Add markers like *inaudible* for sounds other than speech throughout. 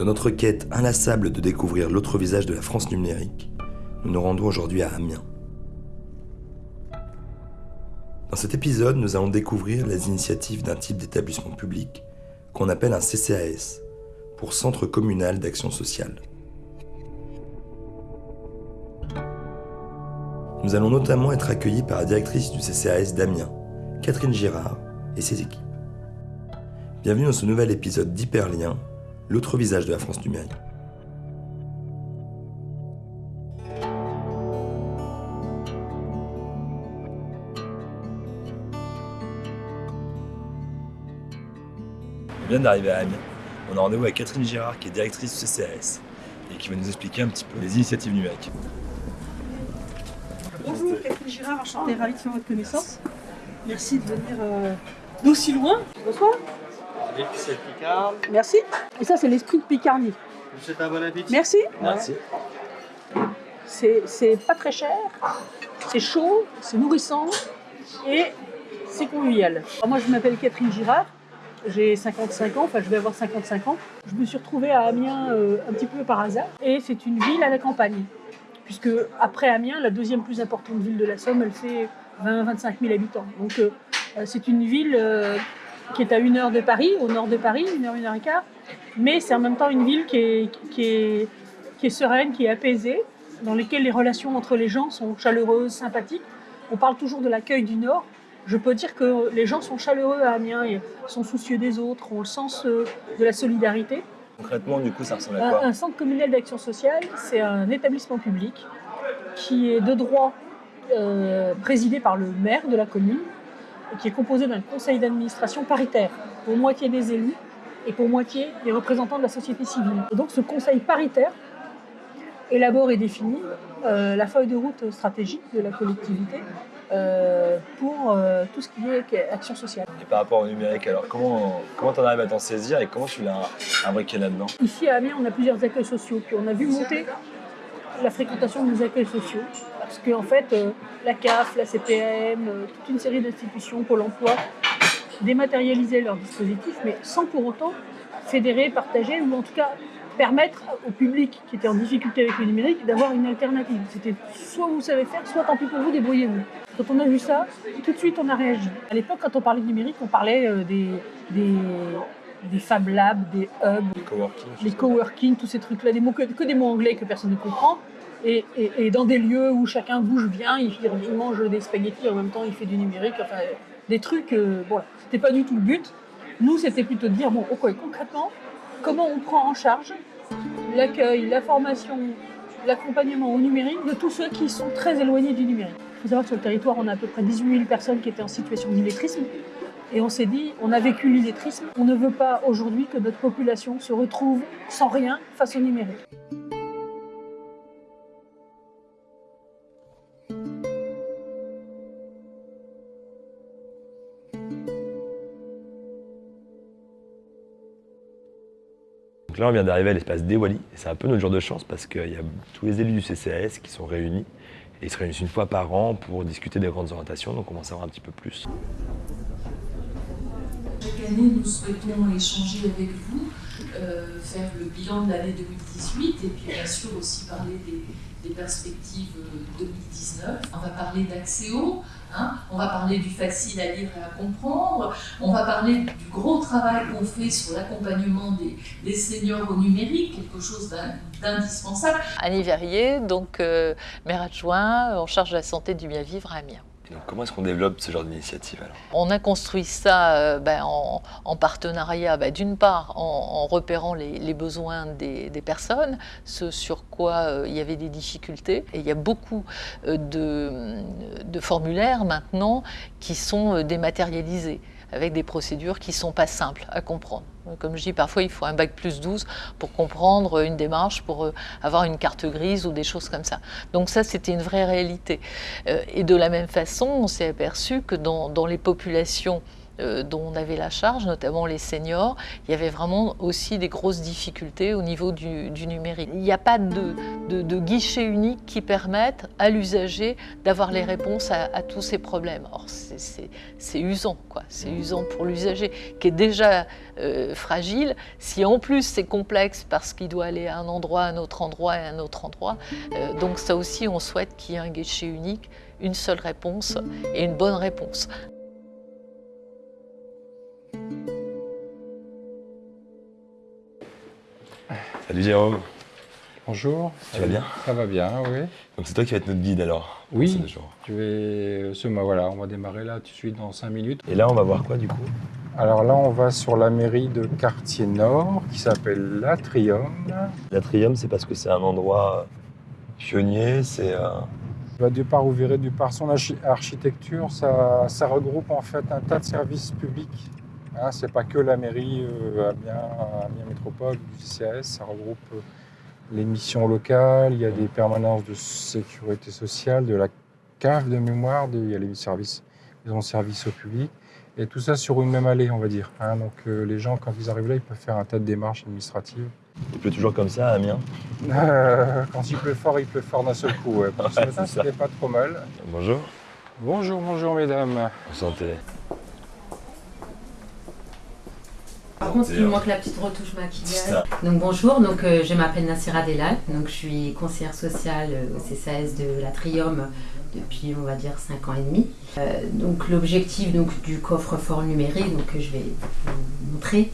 Dans notre quête inlassable de découvrir l'autre visage de la France numérique, nous nous rendons aujourd'hui à Amiens. Dans cet épisode, nous allons découvrir les initiatives d'un type d'établissement public qu'on appelle un CCAS, pour Centre communal d'action sociale. Nous allons notamment être accueillis par la directrice du CCAS d'Amiens, Catherine Girard, et ses équipes. Bienvenue dans ce nouvel épisode d'Hyperlien, l'autre visage de la France numérique. On vient d'arriver à Amiens. On a rendez-vous avec Catherine Girard, qui est directrice du CCAS, et qui va nous expliquer un petit peu les initiatives numériques. Bonjour, Catherine Girard, enchantée, ravie de faire votre connaissance. Merci de venir euh, d'aussi loin. Bonsoir. Merci. Et ça, c'est l'esprit de Picardie. Je vous souhaite un bon appétit. Merci. Merci. C'est c'est pas très cher, c'est chaud, c'est nourrissant et c'est convivial. Alors moi, je m'appelle Catherine Girard. J'ai 55 ans, enfin je vais avoir 55 ans. Je me suis retrouvée à Amiens euh, un petit peu par hasard. Et c'est une ville à la campagne. Puisque après Amiens, la deuxième plus importante ville de la Somme, elle fait 20-25 000 habitants. Donc euh, euh, c'est une ville euh, qui est à une heure de Paris, au nord de Paris, une heure, une heure et quart. Mais c'est en même temps une ville qui est, qui est, qui est sereine, qui est apaisée, dans laquelle les relations entre les gens sont chaleureuses, sympathiques. On parle toujours de l'accueil du Nord. Je peux dire que les gens sont chaleureux à Amiens et sont soucieux des autres, ont le sens euh, de la solidarité. Concrètement, du coup, ça ressemble à Un, quoi un centre communal d'action sociale, c'est un établissement public qui est de droit euh, présidé par le maire de la commune et qui est composé d'un conseil d'administration paritaire, pour moitié des élus et pour moitié des représentants de la société civile. Et donc ce conseil paritaire élabore et définit euh, la feuille de route stratégique de la collectivité euh, pour euh, tout ce qui est action sociale. Et par rapport au numérique, alors comment comment t'en arrives à t'en saisir et comment tu l'as imbriqué là-dedans? Ici à Amiens, on a plusieurs accueils sociaux. Puis on a vu monter la fréquentation des accueils sociaux. Parce qu'en fait, euh, la CAF, la CPM, euh, toute une série d'institutions, Pôle emploi, dématérialisaient leurs dispositifs, mais sans pour autant fédérer, partager, ou en tout cas permettre au public qui était en difficulté avec le numérique d'avoir une alternative. C'était soit vous savez faire, soit tant pis pour vous, débrouillez-vous. Quand on a vu ça, tout de suite on a réagi. À l'époque, quand on parlait de numérique, on parlait euh, des, des, des Fab Labs, des hubs, Les coworking tous ces trucs-là, des mots que, que des mots anglais que personne ne comprend. Et, dans des lieux où chacun bouge bien, il, il mange des spaghettis en même temps, il fait du numérique, enfin des trucs. Euh, bon, c'était pas du tout le but. Nous, c'était plutôt de dire bon, ok, concrètement, comment on prend en charge l'accueil, la formation, l'accompagnement au numérique de tous ceux qui sont très éloignés du numérique. Il faut savoir que sur le territoire, on a à peu près 18 000 personnes qui étaient en situation d'illettrisme. Et on s'est dit, on a vécu l'illettrisme, on ne veut pas aujourd'hui que notre population se retrouve sans rien face au numérique. Donc là, on vient d'arriver à l'espace d'Ewali, et c'est un peu notre jour de chance parce qu'il y a tous les élus du CCAS qui sont réunis, et ils se réunissent une fois par an pour discuter des grandes orientations, donc on va en savoir un petit peu plus. Chaque année, nous souhaitons échanger avec vous, euh, faire le bilan de l'année 2018 et puis bien sûr aussi parler des, des perspectives euh, 2019. On va parler d'Axéo, hein, on va parler du facile à lire et à comprendre, on va parler du gros travail qu'on fait sur l'accompagnement des, seniors au numérique, quelque chose d'in- d'indispensable. Annie Verrier, donc euh, maire adjoint en charge de la santé du bien vivre à Amiens. Donc comment est-ce qu'on développe ce genre d'initiative On a construit ça euh, ben, en, en partenariat, ben, d'une part en, repérant les, besoins des, personnes, ce sur quoi euh, il y avait des difficultés. Et il y a beaucoup euh, de, formulaires maintenant qui sont dématérialisés avec des procédures qui ne sont pas simples à comprendre. Comme je dis, parfois il faut un bac plus 12 pour comprendre une démarche, pour euh, avoir une carte grise ou des choses comme ça. Donc ça, c'était une vraie réalité. Euh, Et de la même façon, on s'est aperçu que dans, dans les populations euh, dont on avait la charge, notamment les seniors, il y avait vraiment aussi des grosses difficultés au niveau du, numérique. Il n'y a pas de, guichet unique qui permette à l'usager d'avoir les réponses à, tous ces problèmes. Or, c'est usant, quoi. C'est usant pour l'usager qui est déjà euh, fragile. Si en plus c'est complexe parce qu'il doit aller à un endroit, à un autre endroit et à un autre endroit, euh, donc ça aussi, on souhaite qu'il y ait un guichet unique, une seule réponse et une bonne réponse. Salut Jérôme. Bonjour. Tu vas bien? Ça va bien, oui. Donc c'est toi qui vas être notre guide alors Oui. Je vais, ce, voilà, on va démarrer là tout de suite dans 5 minutes. Et là, on va voir quoi du coup? Alors là, on va sur la mairie de Quartier Nord qui s'appelle l'Atrium. L'Atrium, c'est parce que c'est un endroit pionnier, c'est... Euh... Bah, du part, vous verrez, du par son architecture, ça, ça regroupe en fait un tas de services publics Hein, c'est pas que la mairie euh, Amiens, Métropole du CCAS, ça regroupe euh, les missions locales, il y a des permanences de sécurité sociale, de la cave de mémoire, il y a les services, ils ont service au public, et tout ça sur une même allée, on va dire. Hein. donc euh, les gens, quand ils arrivent là, ils peuvent faire un tas de démarches administratives. Il pleut toujours comme ça à Amiens? *laughs* Quand il pleut fort, il pleut fort d'un seul coup. Ouais. *laughs* ce matin, c'était pas trop mal. Bonjour. Bonjour, bonjour mesdames. Santé. Par contre, il manque la petite retouche maquillage. Donc bonjour, donc euh, je m'appelle Nassira Delal, donc je suis conseillère sociale euh, au CCAS de l'Atrium depuis on va dire 5 ans et demi. Euh, donc l'objectif donc, du coffre-fort numérique donc, que je vais vous montrer,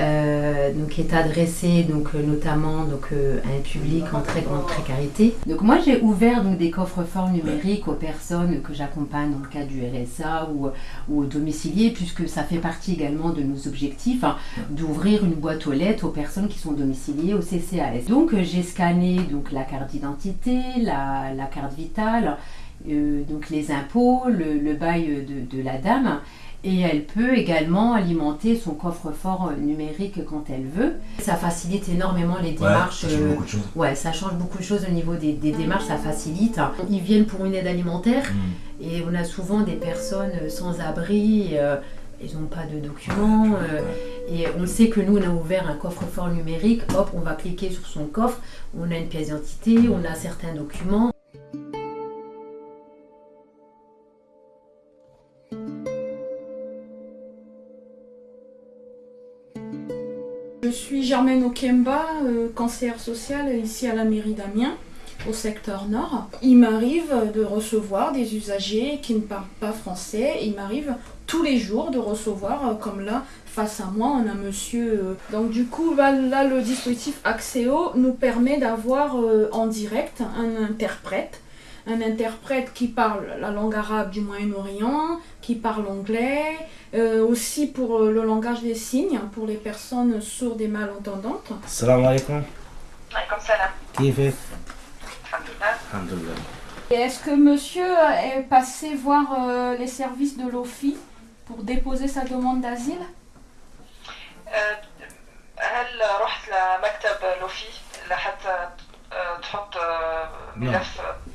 euh, donc, est adressé donc, euh, notamment donc, euh, à un public en très grande précarité. Donc moi j'ai ouvert donc, des coffres forts numériques aux personnes que j'accompagne dans le cadre du RSA ou, ou aux domiciliés puisque ça fait partie également de nos objectifs hein, d'ouvrir une boîte aux lettres aux personnes qui sont domiciliées au CCAS. Donc j'ai scanné donc, la carte d'identité, la, carte vitale, donc les impôts, le, bail de la dame et elle peut également alimenter son coffre-fort euh, numérique quand elle veut. Ça facilite énormément les démarches. Ouais, ça change beaucoup de choses. Ouais, ça change beaucoup de choses au niveau des, démarches, ça facilite. Ils viennent pour une aide alimentaire hmm. et on a souvent des personnes sans abri. Euh, ils n'ont pas de documents. Euh, et on sait que nous, on a ouvert un coffre-fort numérique. Hop, on va cliquer sur son coffre. On a une pièce d'identité, on a certains documents. Je suis Germaine Okemba, euh, conseillère sociale ici à la mairie d'Amiens, au secteur nord. Il m'arrive de recevoir des usagers qui ne parlent pas français. Il m'arrive tous les jours de recevoir, euh, comme là, face à moi, on a monsieur... Euh, donc du coup, là, le dispositif Axéo nous permet d'avoir en direct un interprète un interprète qui parle la langue arabe du Moyen-Orient, qui parle anglais, euh, aussi pour euh, le langage des signes, pour les personnes sourdes et malentendantes. Salam alaikum. Alaikum salam. Kifé Est-ce que monsieur est passé voir euh, les services de l'OFI pour déposer sa demande d'asile هل رحت لمكتب لوفي لحتى تحط ملف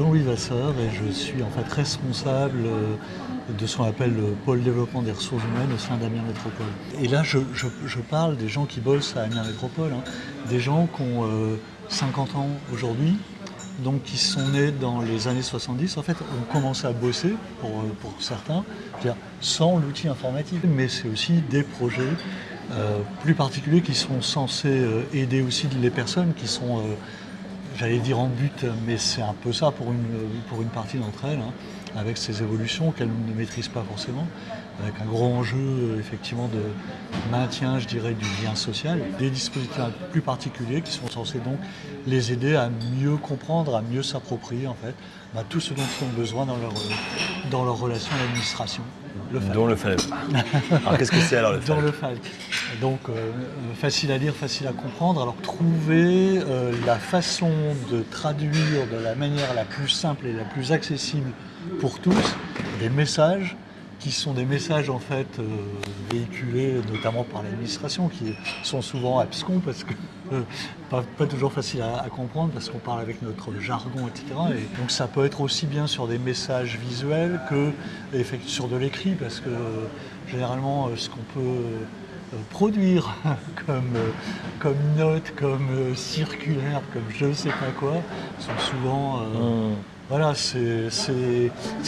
Jean-Louis Vasseur et je suis en fait responsable euh, de ce qu'on appelle le pôle développement des ressources humaines au sein d'Amiens Métropole. Et là, je, parle des gens qui bossent à Amiens Métropole, hein. des gens qui ont 50 euh, ans aujourd'hui, donc qui sont nés dans les années 70, en fait, ont commencé à bosser, pour, euh, pour certains, sans l'outil informatique. Mais c'est aussi des projets plus particuliers qui sont censés aider aussi les personnes qui sont j'allais dire en but, mais c'est un peu ça pour une, pour une partie d'entre elles, hein. avec ces évolutions qu'elle ne maîtrise pas forcément, avec un gros enjeu effectivement de maintien, je dirais, du lien social. Des dispositifs plus particuliers qui sont censés donc les aider à mieux comprendre, à mieux s'approprier en fait bah, tout ce dont ils ont besoin dans leur, dans leur relation à l'administration. Le Dont le FALC. *laughs* alors qu'est-ce que c'est alors le FALC Dans le FALC. Donc euh, facile à lire, facile à comprendre. Alors trouver euh, la façon de traduire de la manière la plus simple et la plus accessible pour tous des messages qui sont des messages en fait euh, véhiculés notamment par l'administration, qui sont souvent abscons parce que euh, pas, toujours facile à, comprendre parce qu'on parle avec notre jargon, etc. Et donc ça peut être aussi bien sur des messages visuels que sur de l'écrit, parce que généralement euh, ce qu'on peut produire *laughs* comme, comme note, comme circulaire, comme je ne sais pas quoi, sont souvent... Mmh. Voilà, c'est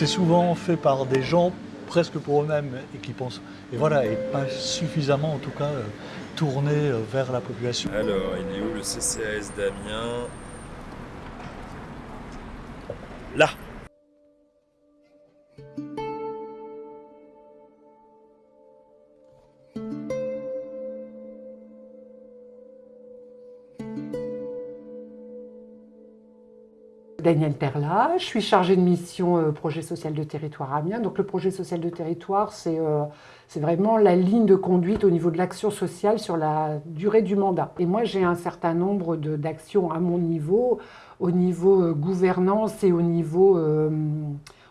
souvent fait par des gens presque pour eux-mêmes et qui pensent, et voilà, et pas suffisamment en tout cas euh, tournés euh, vers la population. Alors, il est où le CCAS d'Amiens Là Daniel Perla, je suis chargée de mission euh, projet social de territoire Amiens. Donc le projet social de territoire, euh, c'est vraiment la ligne de conduite au niveau de l'action sociale sur la durée du mandat. Et moi, j'ai un certain nombre d'actions à mon niveau, au niveau euh, gouvernance et au niveau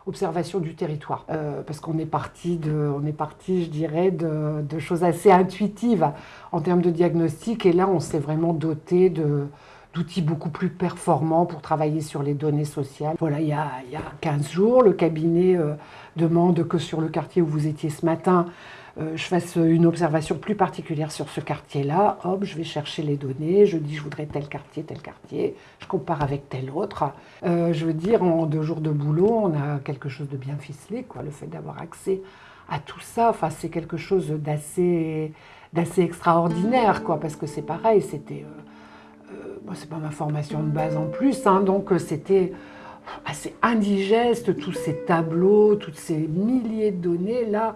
observation du territoire. parce qu'on est parti, est parti, je dirais, de, de choses assez intuitives en termes de diagnostic. Et là, on s'est vraiment doté de d'outils beaucoup plus performants pour travailler sur les données sociales. Voilà, il y a, il y a 15 jours, le cabinet euh, demande que sur le quartier où vous étiez ce matin, euh, je fasse une observation plus particulière sur ce quartier-là. Hop, je vais chercher les données, je dis je voudrais tel quartier, tel quartier, je compare avec tel autre. Euh, je veux dire, en deux jours de boulot, on a quelque chose de bien ficelé, quoi. Le fait d'avoir accès à tout ça, enfin, c'est quelque chose d'assez extraordinaire, quoi, parce que c'est pareil, c'était bon, c'est pas ma formation de base en plus, hein, donc euh, c'était assez indigeste, tous ces tableaux, toutes ces milliers de données là.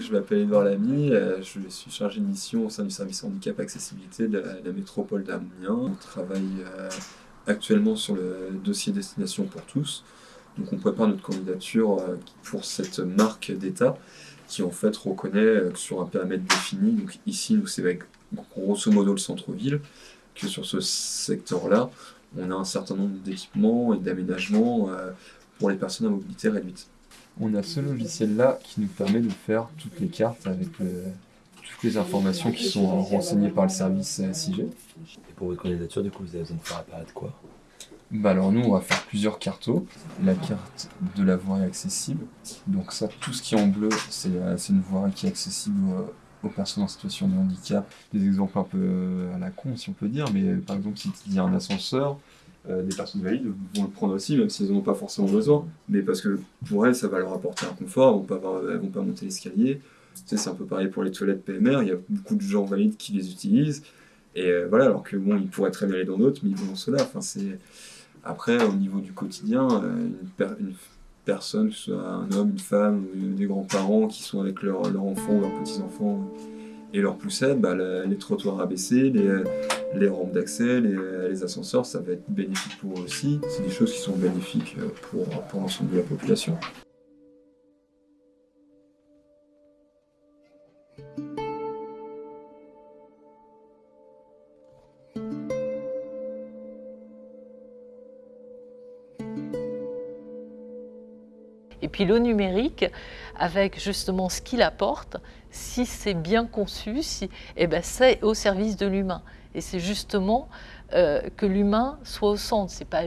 Je m'appelle Edouard Lamy, euh, je suis chargé de mission au sein du service handicap accessibilité de la, métropole d'Amiens. On travaille euh, actuellement sur le dossier destination pour tous. Donc on prépare notre candidature euh, pour cette marque d'État qui en fait reconnaît sur un périmètre défini, donc ici nous c'est grosso modo le centre-ville, que sur ce secteur-là on a un certain nombre d'équipements et d'aménagements pour les personnes à mobilité réduite on a ce logiciel-là qui nous permet de faire toutes les cartes avec toutes les informations qui sont renseignées par le service SIG. Et pour votre candidature, du coup, vous avez besoin de faire apparaître de quoi? Bah alors nous on va faire plusieurs cartos. La carte de la voirie accessible. Donc ça, tout ce qui est en bleu, c'est une voirie qui est accessible aux, personnes en situation de handicap. Des exemples un peu à la con si on peut dire, mais par exemple si y a un ascenseur, euh, des personnes valides vont le prendre aussi, même s'ils n'en ont pas forcément besoin. Mais parce que pour elles, ça va leur apporter un confort, elles ne vont pas monter l'escalier. C'est un peu pareil pour les toilettes PMR, il y a beaucoup de gens valides qui les utilisent. Et euh, voilà, alors que bon, ils pourraient très bien aller dans d'autres, mais ils vont dans cela. Enfin. Après, au niveau du quotidien, euh, une, personne, que ce soit un homme, une femme, des grands-parents qui sont avec leurs leur enfants ou leurs petits-enfants, et leur pousser, bah, les trottoirs abaissés, les, les rampes d'accès, les, ascenseurs, ça va être bénéfique pour eux aussi. C'est des choses qui sont bénéfiques euh, pour, pour l'ensemble de la population. Et puis le numérique, avec justement ce qu'il apporte, si c'est bien conçu, si, eh ben c'est au service de l'humain. Et c'est justement euh, que l'humain soit au centre. C'est pas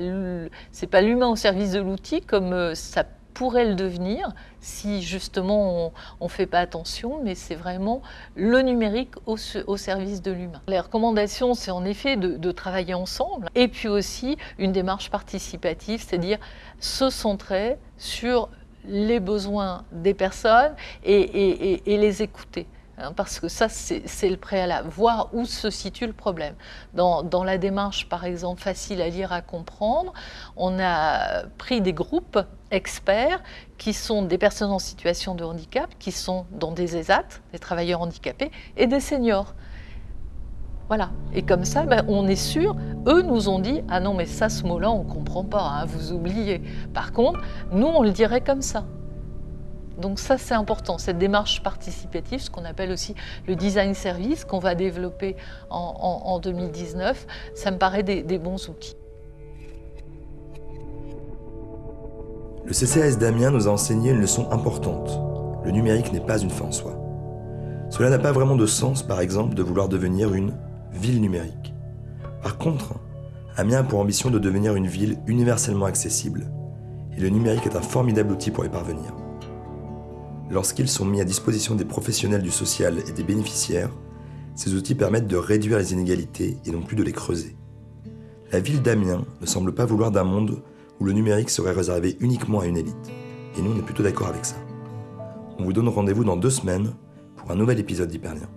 pas l'humain au service de l'outil comme euh, ça pourrait le devenir si justement on ne fait pas attention, mais c'est vraiment le numérique au, service de l'humain. Les recommandations, c'est en effet de, travailler ensemble et puis aussi une démarche participative, c'est-à-dire se centrer sur les besoins des personnes et les écouter. Hein, parce que ça, c'est le préalable, voir où se situe le problème. Dans, dans, la démarche, par exemple, facile à lire, à comprendre, on a pris des groupes experts qui sont des personnes en situation de handicap, qui sont dans des ESAT, des travailleurs handicapés, et des seniors. Voilà. Et comme ça, ben, on est sûr, eux nous ont dit, ah non, mais ça, ce mot-là, on ne comprend pas, hein, vous oubliez. Par contre, nous, on le dirait comme ça. Donc ça, c'est important, cette démarche participative, ce qu'on appelle aussi le design service qu'on va développer en, 2019, ça me paraît des, bons outils. Le CCAS d'Amiens nous a enseigné une leçon importante. Le numérique n'est pas une fin en soi. Cela n'a pas vraiment de sens, par exemple, de vouloir devenir une ville numérique. Par contre, Amiens a pour ambition de devenir une ville universellement accessible, et le numérique est un formidable outil pour y parvenir. Lorsqu'ils sont mis à disposition des professionnels du social et des bénéficiaires, ces outils permettent de réduire les inégalités et non plus de les creuser. La ville d'Amiens ne semble pas vouloir d'un monde où le numérique serait réservé uniquement à une élite. Et nous, on est plutôt d'accord avec ça. On vous donne rendez-vous dans deux semaines pour un nouvel épisode d'Hyperlien.